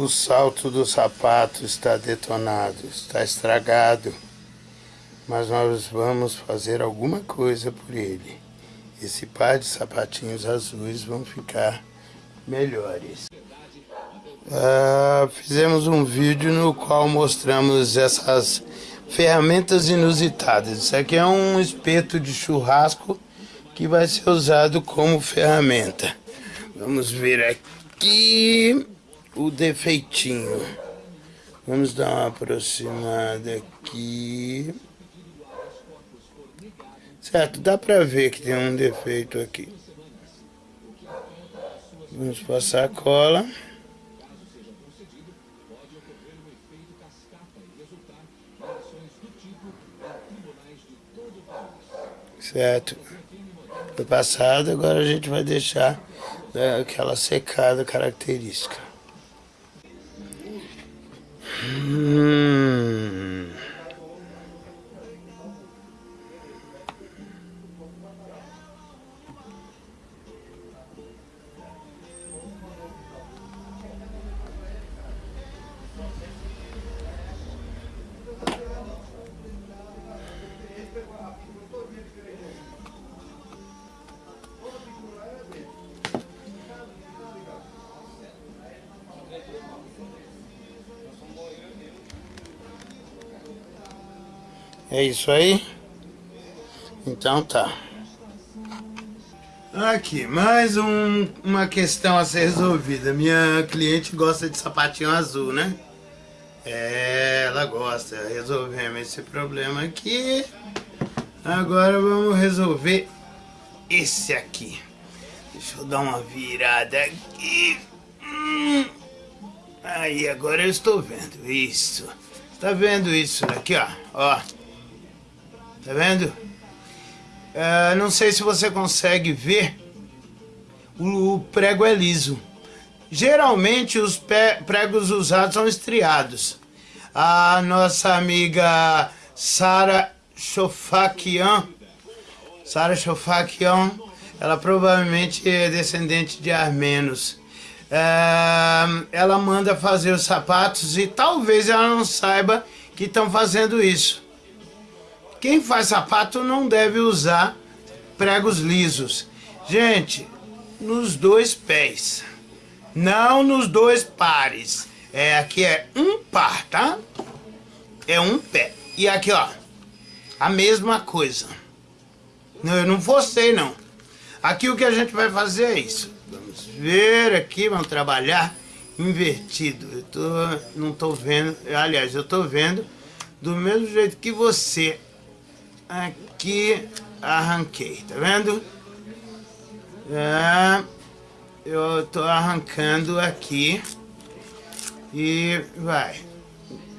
O salto do sapato está detonado, está estragado. Mas nós vamos fazer alguma coisa por ele. Esse par de sapatinhos azuis vão ficar melhores. Uh, fizemos um vídeo no qual mostramos essas ferramentas inusitadas. Isso aqui é um espeto de churrasco que vai ser usado como ferramenta. Vamos ver aqui o defeitinho. Vamos dar uma aproximada aqui. Certo, dá pra ver que tem um defeito aqui. Vamos passar a cola. Certo. Foi passado, agora a gente vai deixar né, aquela secada característica. Hum. Isso aí? Então tá. Aqui, mais um, uma questão a ser resolvida. Minha cliente gosta de sapatinho azul, né? É, ela gosta. Resolvemos esse problema aqui. Agora vamos resolver esse aqui. Deixa eu dar uma virada aqui. Hum. Aí, agora eu estou vendo isso. Tá vendo isso aqui, ó? Ó. Tá vendo? É, não sei se você consegue ver. O prego é liso. Geralmente os pregos usados são estriados. A nossa amiga Sara Chofakian, Sara Chofakian, ela provavelmente é descendente de armenos. É, ela manda fazer os sapatos e talvez ela não saiba que estão fazendo isso. Quem faz sapato não deve usar pregos lisos. Gente, nos dois pés. Não nos dois pares. É, aqui é um par, tá? É um pé. E aqui, ó. A mesma coisa. Não, eu não forcei, não. Aqui o que a gente vai fazer é isso. Vamos ver aqui, vamos trabalhar invertido. Eu tô, não tô vendo, aliás, eu tô vendo do mesmo jeito que você aqui arranquei, tá vendo? É, eu tô arrancando aqui e vai.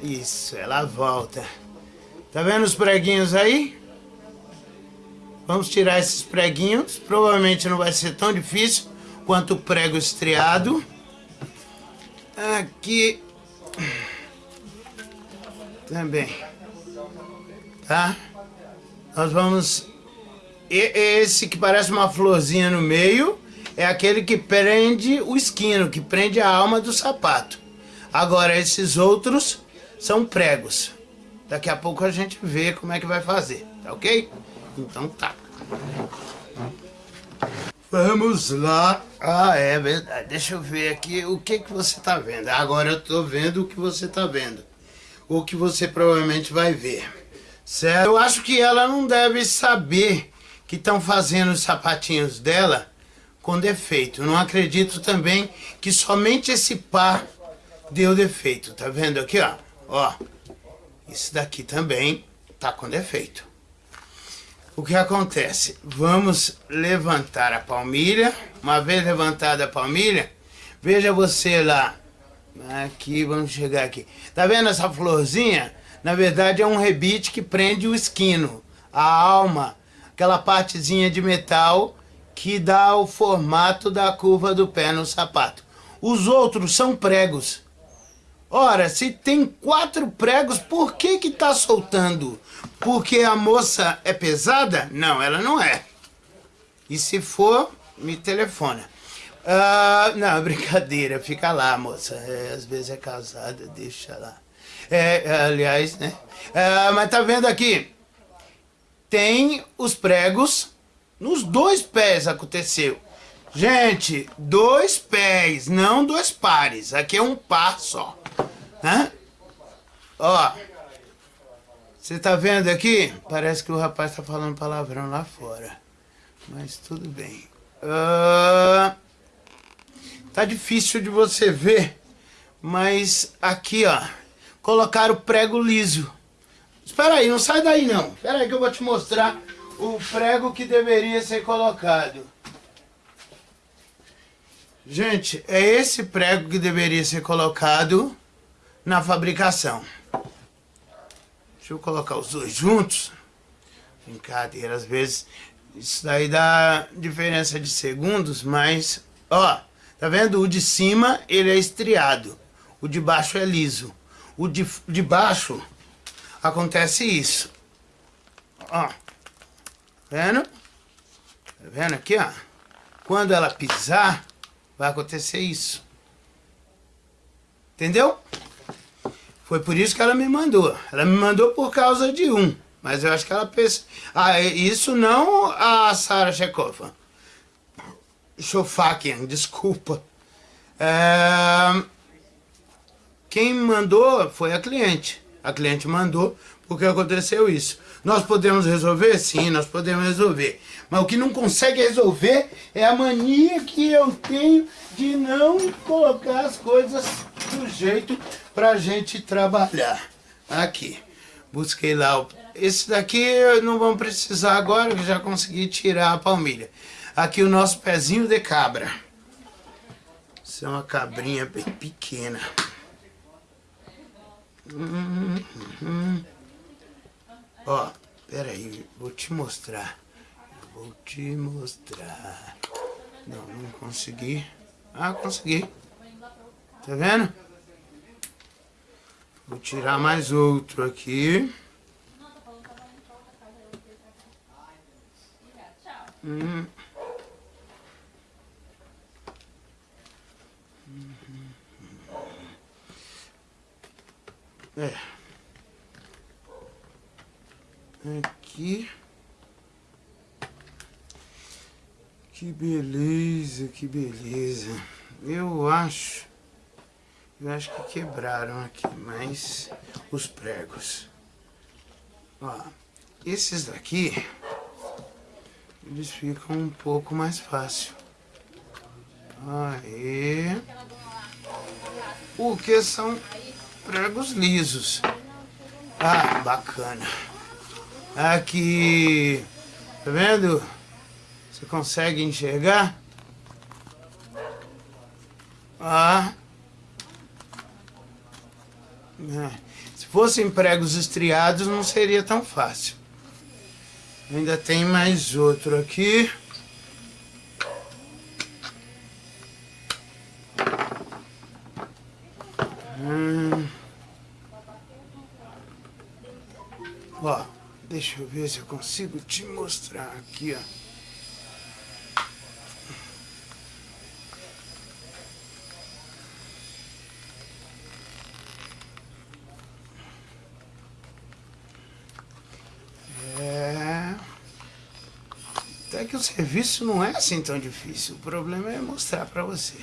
Isso, ela volta. Tá vendo os preguinhos aí? Vamos tirar esses preguinhos. Provavelmente não vai ser tão difícil quanto o prego estriado. Aqui também. Tá? Nós vamos... Esse que parece uma florzinha no meio é aquele que prende o esquino, que prende a alma do sapato. Agora, esses outros são pregos. Daqui a pouco a gente vê como é que vai fazer, tá ok? Então tá. Vamos lá. Ah, é verdade. Deixa eu ver aqui o que, que você tá vendo. Agora eu tô vendo o que você tá vendo. O que você provavelmente vai ver. Certo? Eu acho que ela não deve saber que estão fazendo os sapatinhos dela com defeito. Não acredito também que somente esse par deu defeito. Tá vendo aqui, ó? Ó, esse daqui também tá com defeito. O que acontece? Vamos levantar a palmilha. Uma vez levantada a palmilha, veja você lá. Aqui, vamos chegar aqui. Tá vendo essa florzinha? Na verdade é um rebite que prende o esquino, a alma, aquela partezinha de metal que dá o formato da curva do pé no sapato. Os outros são pregos. Ora, se tem quatro pregos, por que que tá soltando? Porque a moça é pesada? Não, ela não é. E se for, me telefona. Ah, não, brincadeira, fica lá, moça. É, às vezes é casada, deixa lá. É, aliás, né? Ah, mas tá vendo aqui? Tem os pregos nos dois pés aconteceu. Gente, dois pés, não dois pares. Aqui é um par só. Hã? Ó. Você tá vendo aqui? Parece que o rapaz tá falando palavrão lá fora. Mas tudo bem. Uh, tá difícil de você ver. Mas aqui, ó. Colocaram prego liso. Espera aí, não sai daí não. Espera aí que eu vou te mostrar o prego que deveria ser colocado. Gente, é esse prego que deveria ser colocado na fabricação. Deixa eu colocar os dois juntos. Brincadeira, às vezes isso daí dá diferença de segundos, mas... Ó, tá vendo? O de cima, ele é estriado. O de baixo é liso. O de, de baixo, acontece isso. Ó, vendo? Tá vendo aqui, ó? Quando ela pisar, vai acontecer isso. Entendeu? Foi por isso que ela me mandou. Ela me mandou por causa de um. Mas eu acho que ela pensa... Ah, isso não a Sara Chekhova. Shofakian, desculpa. É... Quem mandou foi a cliente. A cliente mandou porque aconteceu isso. Nós podemos resolver? Sim, nós podemos resolver. Mas o que não consegue resolver é a mania que eu tenho de não colocar as coisas do jeito pra gente trabalhar. Aqui. Busquei lá. O... Esse daqui não vamos precisar agora, que já consegui tirar a palmilha. Aqui o nosso pezinho de cabra. Isso é uma cabrinha bem pequena. Hum, hum, hum. Ó, pera aí, vou te mostrar. Vou te mostrar. Não, não consegui. Ah, consegui. Tá vendo? Vou tirar mais outro aqui. Hum. É. Aqui. Que beleza, que beleza. Eu acho... Eu acho que quebraram aqui, mas os pregos. Ó, esses daqui, eles ficam um pouco mais fácil. Aí. Porque são pregos lisos. Ah, bacana. Aqui, tá vendo? Você consegue enxergar? Ah. É. Se fossem pregos estriados, não seria tão fácil. Ainda tem mais outro aqui. Hum. Ó, deixa eu ver se eu consigo te mostrar aqui, ó. que o serviço não é assim tão difícil. O problema é mostrar para você.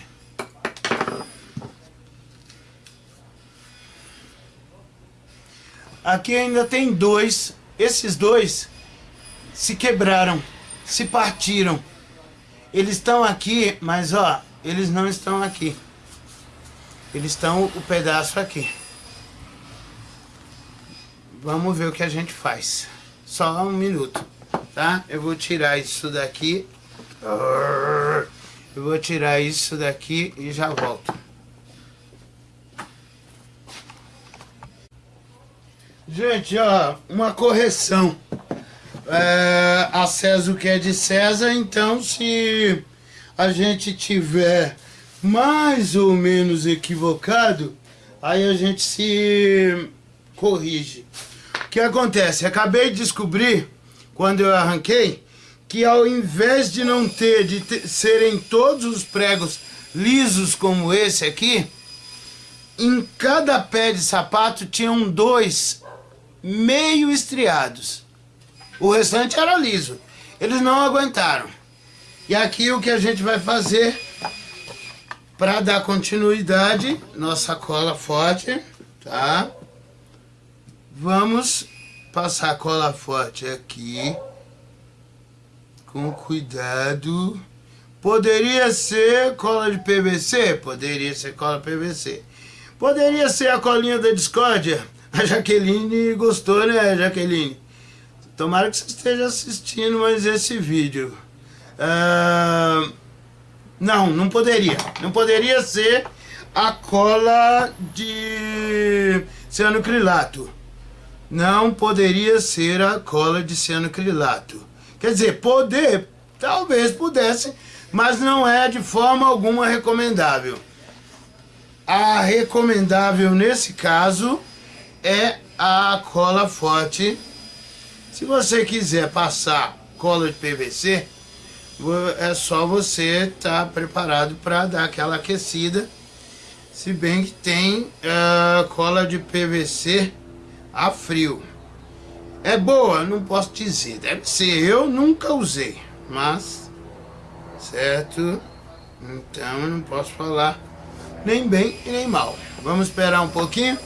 Aqui ainda tem dois. Esses dois se quebraram, se partiram. Eles estão aqui, mas ó, eles não estão aqui. Eles estão o pedaço aqui. Vamos ver o que a gente faz. Só um minuto tá? Eu vou tirar isso daqui. Eu vou tirar isso daqui e já volto. Gente, ó, uma correção. É, a César o que é de César, então se a gente tiver mais ou menos equivocado, aí a gente se corrige. O que acontece? Acabei de descobrir quando eu arranquei, que ao invés de não ter, de ter, serem todos os pregos lisos como esse aqui, em cada pé de sapato tinham dois meio estriados. O restante era liso. Eles não aguentaram. E aqui o que a gente vai fazer para dar continuidade, nossa cola forte, tá? Vamos passar a cola forte aqui. Com cuidado. Poderia ser cola de PVC? Poderia ser cola PVC. Poderia ser a colinha da discórdia? A Jaqueline gostou, né, Jaqueline? Tomara que você esteja assistindo mais esse vídeo. Uh, não, não poderia. Não poderia ser a cola de cianocrilato. Não poderia ser a cola de cianocrilato. Quer dizer, poder, talvez pudesse, mas não é de forma alguma recomendável. A recomendável nesse caso é a cola forte. Se você quiser passar cola de PVC, é só você estar tá preparado para dar aquela aquecida. Se bem que tem uh, cola de PVC a frio. É boa, não posso dizer. Deve ser, eu nunca usei, mas certo? Então eu não posso falar nem bem e nem mal. Vamos esperar um pouquinho.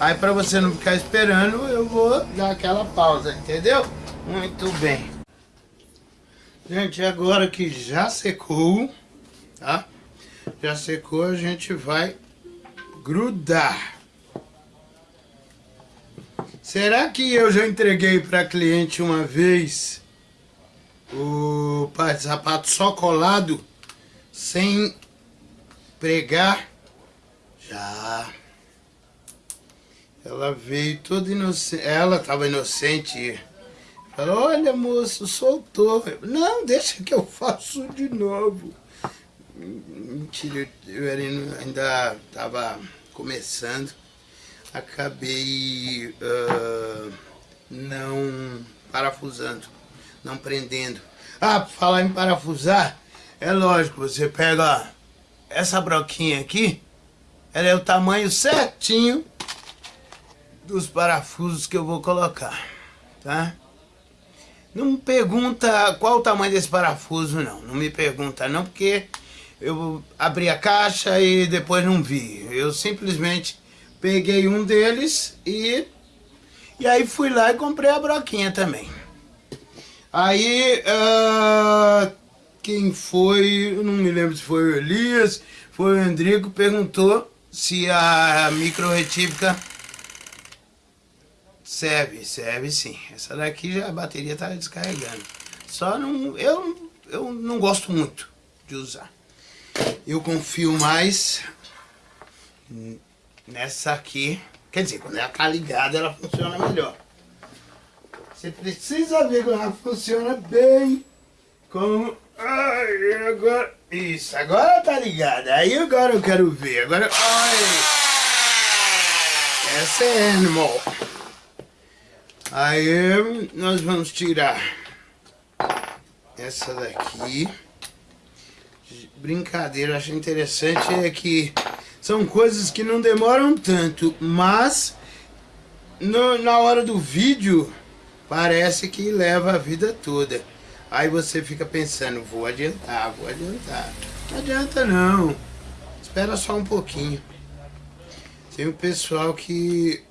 Aí para você não ficar esperando, eu vou dar aquela pausa, entendeu? Muito bem. Gente, agora que já secou, tá? Já secou, a gente vai grudar. Será que eu já entreguei para cliente uma vez o par de sapato só colado, sem pregar? Já. Ela veio toda inocente. Ela estava inocente. Falou, olha moço, soltou. Não, deixa que eu faço de novo. Mentira, eu ainda estava começando. Acabei uh, não parafusando, não prendendo. Ah, falar em parafusar, é lógico, você pega essa broquinha aqui, ela é o tamanho certinho dos parafusos que eu vou colocar, tá? Não me pergunta qual o tamanho desse parafuso, não. Não me pergunta não, porque eu abri a caixa e depois não vi. Eu simplesmente peguei um deles e... E aí fui lá e comprei a broquinha também. Aí, uh, quem foi, não me lembro se foi o Elias, foi o Endrico, perguntou se a micro retífica Serve, serve sim. Essa daqui já a bateria tá descarregando. Só não, eu, eu não gosto muito de usar. Eu confio mais nessa aqui. Quer dizer, quando ela tá ligada, ela funciona melhor. Você precisa ver quando ela funciona bem. Como... Ai, agora... Isso, agora tá ligada. Aí agora eu quero ver. Agora... Ai. Essa é animal. Aí nós vamos tirar essa daqui. Brincadeira, acho interessante é que são coisas que não demoram tanto, mas no, na hora do vídeo parece que leva a vida toda. Aí você fica pensando, vou adiantar, vou adiantar. Não adianta não. Espera só um pouquinho. Tem o pessoal que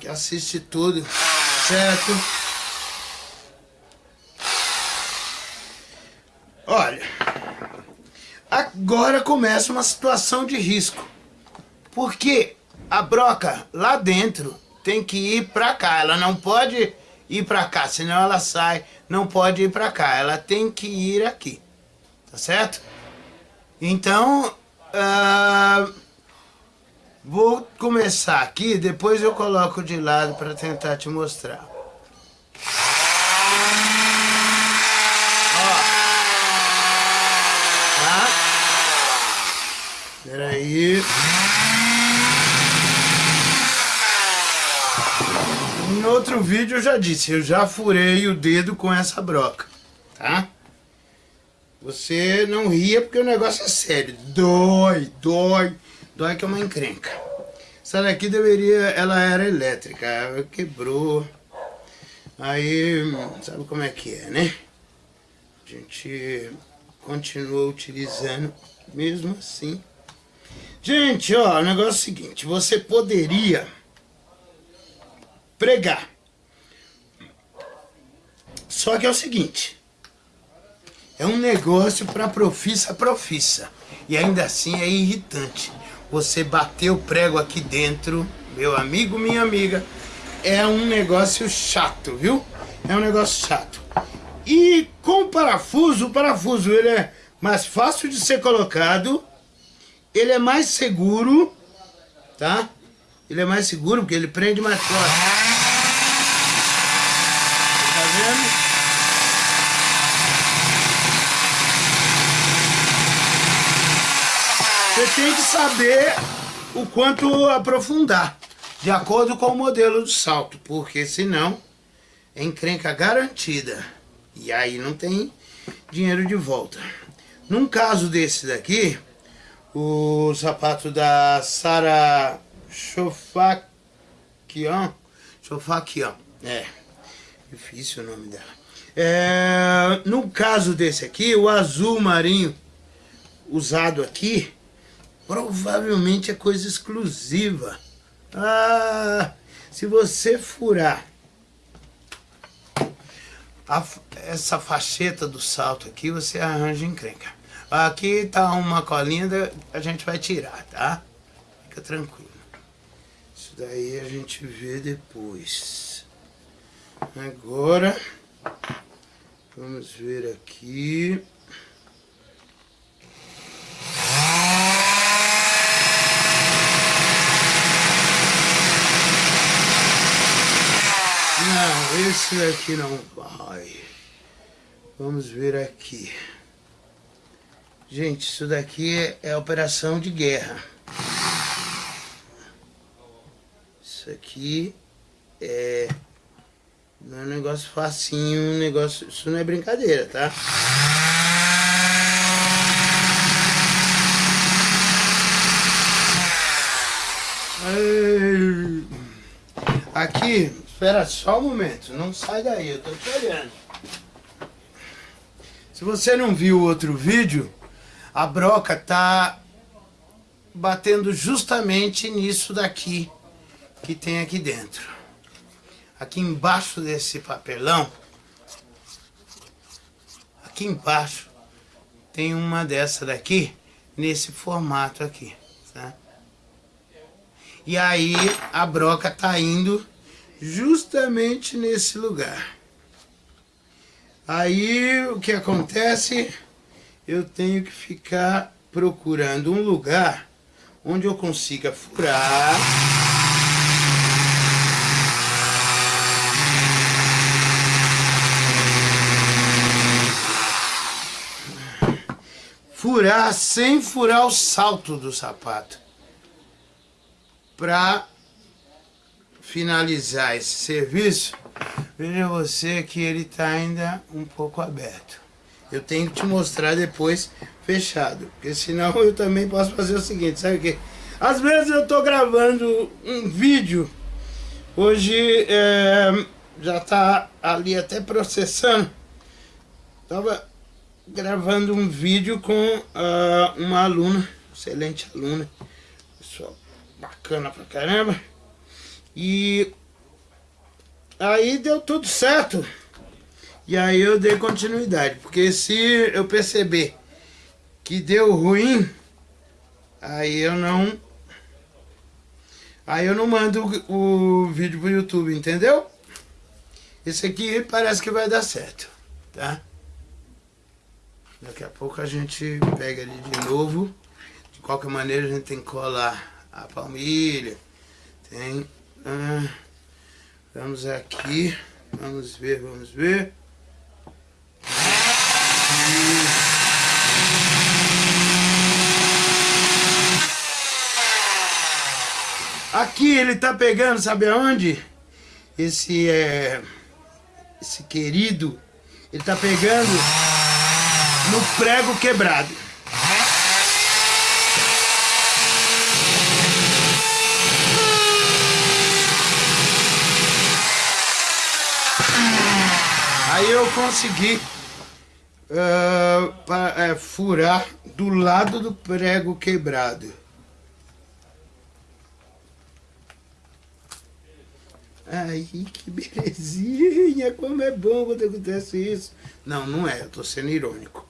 que assiste tudo, certo? Olha, agora começa uma situação de risco, porque a broca lá dentro tem que ir para cá, ela não pode ir para cá, senão ela sai, não pode ir para cá, ela tem que ir aqui, tá certo? Então, uh, Vou começar aqui, depois eu coloco de lado para tentar te mostrar. Ó. Tá? Peraí. No outro vídeo eu já disse, eu já furei o dedo com essa broca. tá? Você não ria porque o negócio é sério. Dói, dói, dói que é uma encrenca. Essa daqui deveria, ela era elétrica, quebrou. Aí, sabe como é que é, né? A gente continua utilizando mesmo assim. Gente, ó, o negócio é o seguinte, você poderia pregar. Só que é o seguinte, é um negócio para profissa profissa. E ainda assim é irritante. Você bater o prego aqui dentro, meu amigo, minha amiga, é um negócio chato, viu? É um negócio chato. E com o parafuso, o parafuso ele é mais fácil de ser colocado, ele é mais seguro, tá? Ele é mais seguro porque ele prende mais forte. Tá vendo? Tem que saber o quanto aprofundar, de acordo com o modelo de salto, porque senão é encrenca garantida. E aí não tem dinheiro de volta. Num caso desse daqui, o sapato da Sara Chofakian, Chofakian, é, difícil o nome dela. É, no caso desse aqui, o azul marinho usado aqui, provavelmente é coisa exclusiva. Ah, se você furar a, essa facheta do salto aqui, você arranja encrenca. Aqui tá uma colinha, a gente vai tirar, tá? Fica tranquilo. Isso daí a gente vê depois. Agora, vamos ver aqui. Não, esse daqui não vai. Vamos ver aqui. Gente, isso daqui é, é operação de guerra. Isso aqui é... Não é um negócio facinho, um negócio... Isso não é brincadeira, tá? Aqui, espera só um momento, não sai daí, eu tô te olhando. Se você não viu o outro vídeo, a broca tá batendo justamente nisso daqui que tem aqui dentro. Aqui embaixo desse papelão, aqui embaixo, tem uma dessa daqui, nesse formato aqui, tá? E aí a broca tá indo justamente nesse lugar. Aí o que acontece? Eu tenho que ficar procurando um lugar onde eu consiga furar. Furar sem furar o salto do sapato para finalizar esse serviço, veja você que ele está ainda um pouco aberto. Eu tenho que te mostrar depois fechado, porque senão eu também posso fazer o seguinte, sabe o que? Às vezes eu estou gravando um vídeo, hoje é, já está ali até processando, estava gravando um vídeo com uh, uma aluna, excelente aluna, pessoal bacana pra caramba. E aí deu tudo certo. E aí eu dei continuidade, porque se eu perceber que deu ruim, aí eu não aí eu não mando o, o vídeo pro YouTube, entendeu? Esse aqui parece que vai dar certo, tá? Daqui a pouco a gente pega ele de novo. De qualquer maneira a gente tem que colar a palmilha, tem... Ah, vamos aqui, vamos ver, vamos ver. Aqui ele tá pegando, sabe aonde? Esse é... Esse querido Ele tá pegando no prego quebrado. Aí eu consegui uh, pra, uh, furar do lado do prego quebrado. Ai, que belezinha, como é bom quando acontece isso. Não, não é, eu tô sendo irônico.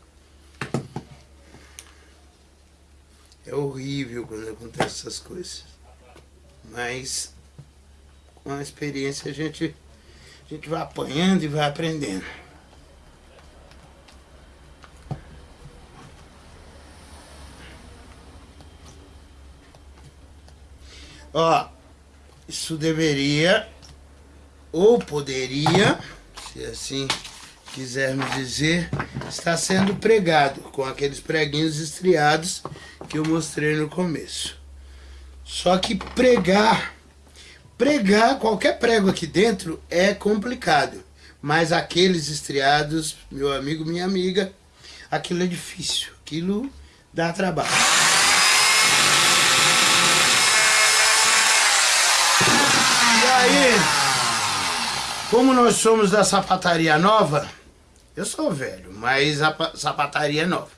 É horrível quando acontecem essas coisas. Mas com a experiência a gente, gente vai apanhando e vai aprendendo. Ó, isso deveria ou poderia, se assim quisermos dizer, estar sendo pregado com aqueles preguinhos estriados que eu mostrei no começo. Só que pregar, pregar qualquer prego aqui dentro é complicado. Mas aqueles estriados, meu amigo, minha amiga, aquilo é difícil, aquilo dá trabalho. E aí, como nós somos da sapataria nova, eu sou velho, mas a sapataria é nova.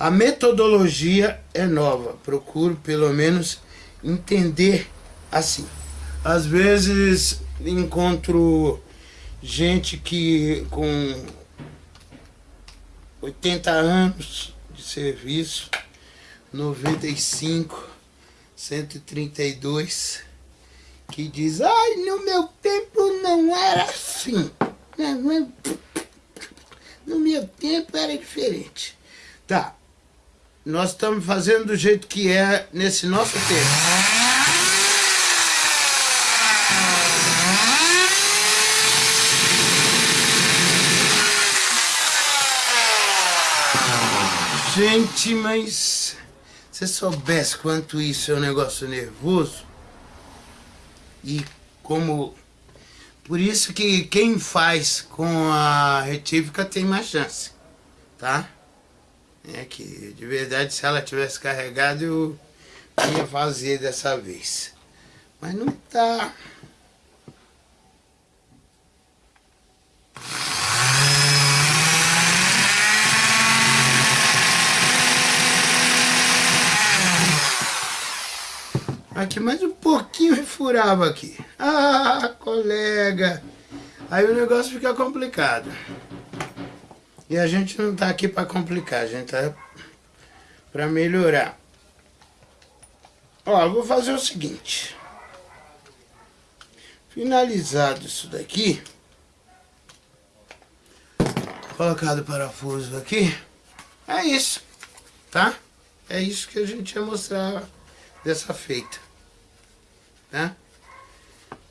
A metodologia é nova. Procuro, pelo menos, entender assim. Às vezes encontro gente que com 80 anos de serviço, 95, 132, que diz, ai, no meu tempo não era assim. No meu tempo era diferente. Tá. Nós estamos fazendo do jeito que é nesse nosso tempo. Gente, mas se soubesse quanto isso é um negócio nervoso e como por isso que quem faz com a retífica tem mais chance, tá? É que, de verdade, se ela tivesse carregado, eu ia fazer dessa vez. Mas não tá... Aqui mais um pouquinho e furava aqui. Ah, colega. Aí o negócio fica complicado. E a gente não tá aqui para complicar, a gente tá para melhorar. Ó, vou fazer o seguinte. Finalizado isso daqui. Colocado o parafuso aqui. É isso, tá? É isso que a gente ia mostrar dessa feita. Tá?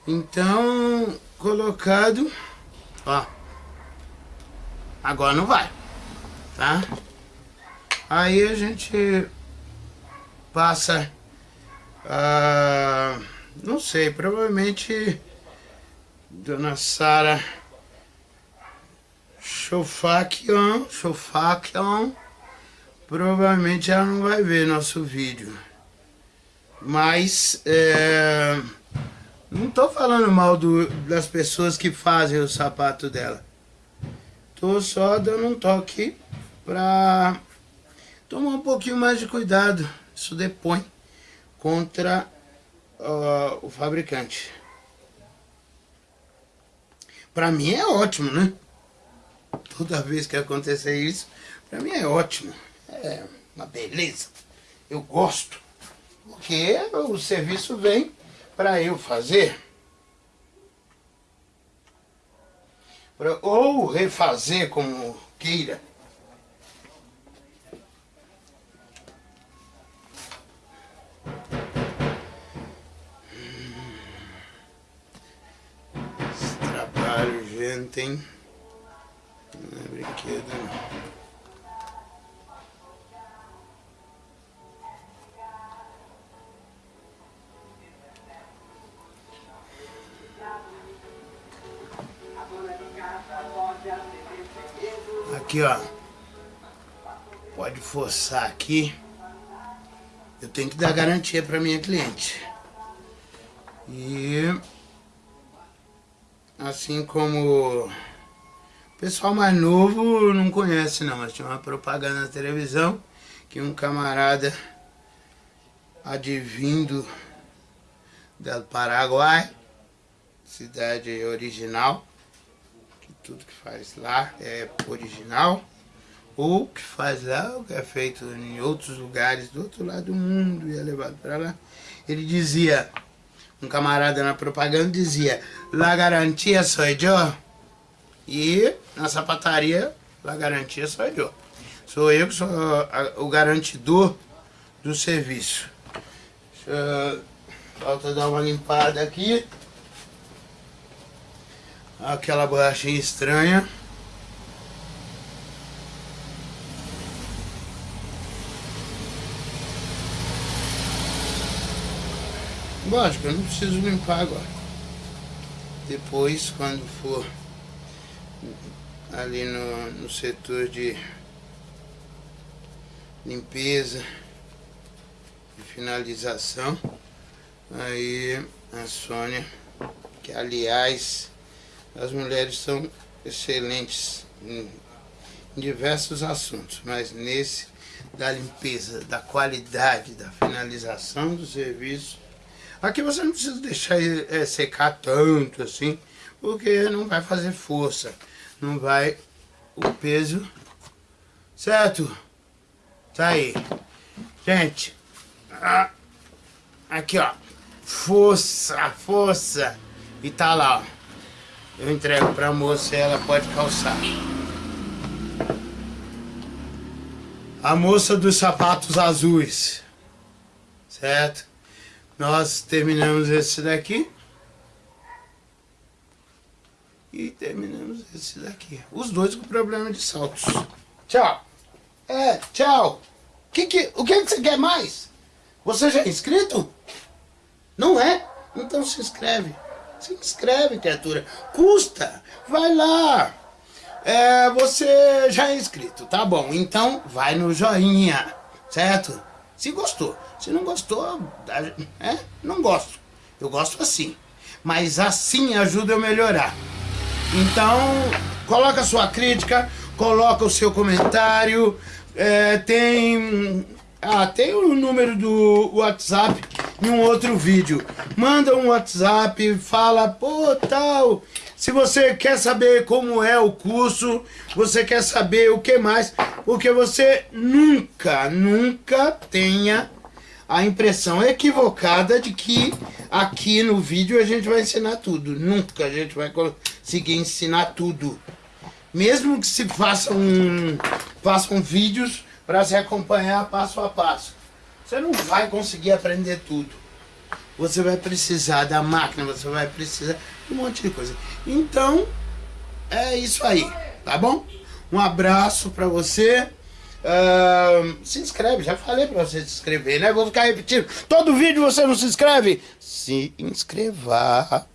Então, colocado, ó. Agora não vai, tá? Aí a gente passa, uh, não sei, provavelmente Dona Sara Chofakion, Chofakion, provavelmente ela não vai ver nosso vídeo. Mas, é, não tô falando mal do, das pessoas que fazem o sapato dela. Tô só dando um toque pra tomar um pouquinho mais de cuidado. Isso depõe contra uh, o fabricante. Pra mim é ótimo, né? Toda vez que acontecer isso, pra mim é ótimo. É uma beleza. Eu gosto porque o serviço vem para eu fazer. Ou refazer como queira. Esse trabalho, gente, hein? Não é brinquedo, não. Aqui, ó. Pode forçar aqui. Eu tenho que dar garantia para minha cliente. E assim como o pessoal mais novo não conhece não, mas tinha uma propaganda na televisão que um camarada advindo do Paraguai, cidade original, tudo que faz lá é original, ou que faz lá, o que é feito em outros lugares do outro lado do mundo e é levado para lá. Ele dizia, um camarada na propaganda dizia, La garantia sou eu. E na sapataria, La garantia sou eu. Sou eu que sou o garantidor do serviço. Deixa, falta dar uma limpada aqui. Aquela borrachinha estranha. Lógico, eu não preciso limpar agora. Depois, quando for ali no, no setor de limpeza e finalização, aí a Sônia, que aliás as mulheres são excelentes em, diversos assuntos, mas nesse da limpeza, da qualidade, da finalização do serviço, Aqui você não precisa deixar é, secar tanto assim, porque não vai fazer força. Não vai o peso, certo? Tá aí. Gente, aqui ó, força, força. E tá lá, ó. Eu entrego pra moça e ela pode calçar. A moça dos sapatos azuis, certo? Nós terminamos esse daqui. E terminamos esse daqui. Os dois com problema de saltos. Tchau. É, tchau. Que que, o que, que você quer mais? Você já é inscrito? Não é? Então se inscreve. Se inscreve, criatura. Custa. Vai lá. É, você já é inscrito, tá bom. Então vai no joinha, certo? Se gostou. Se não gostou, é, não gosto. Eu gosto assim. Mas assim ajuda eu melhorar. Então, coloca sua crítica, coloca o seu comentário. É, tem. Ah, tem o número do WhatsApp em um outro vídeo. Manda um WhatsApp, fala, pô, tal. Se você quer saber como é o curso, você quer saber o que mais, porque você nunca, nunca tenha a impressão equivocada de que aqui no vídeo a gente vai ensinar tudo. Nunca a gente vai conseguir ensinar tudo. Mesmo que se façam, façam vídeos para se acompanhar passo a passo. Você não vai conseguir aprender tudo. Você vai precisar da máquina, você vai precisar de um monte de coisa. Então, é isso aí, tá bom? Um abraço para você. Uh, se inscreve, já falei pra você se inscrever, né? Vou ficar repetindo. Todo vídeo você não se inscreve? Se inscreva.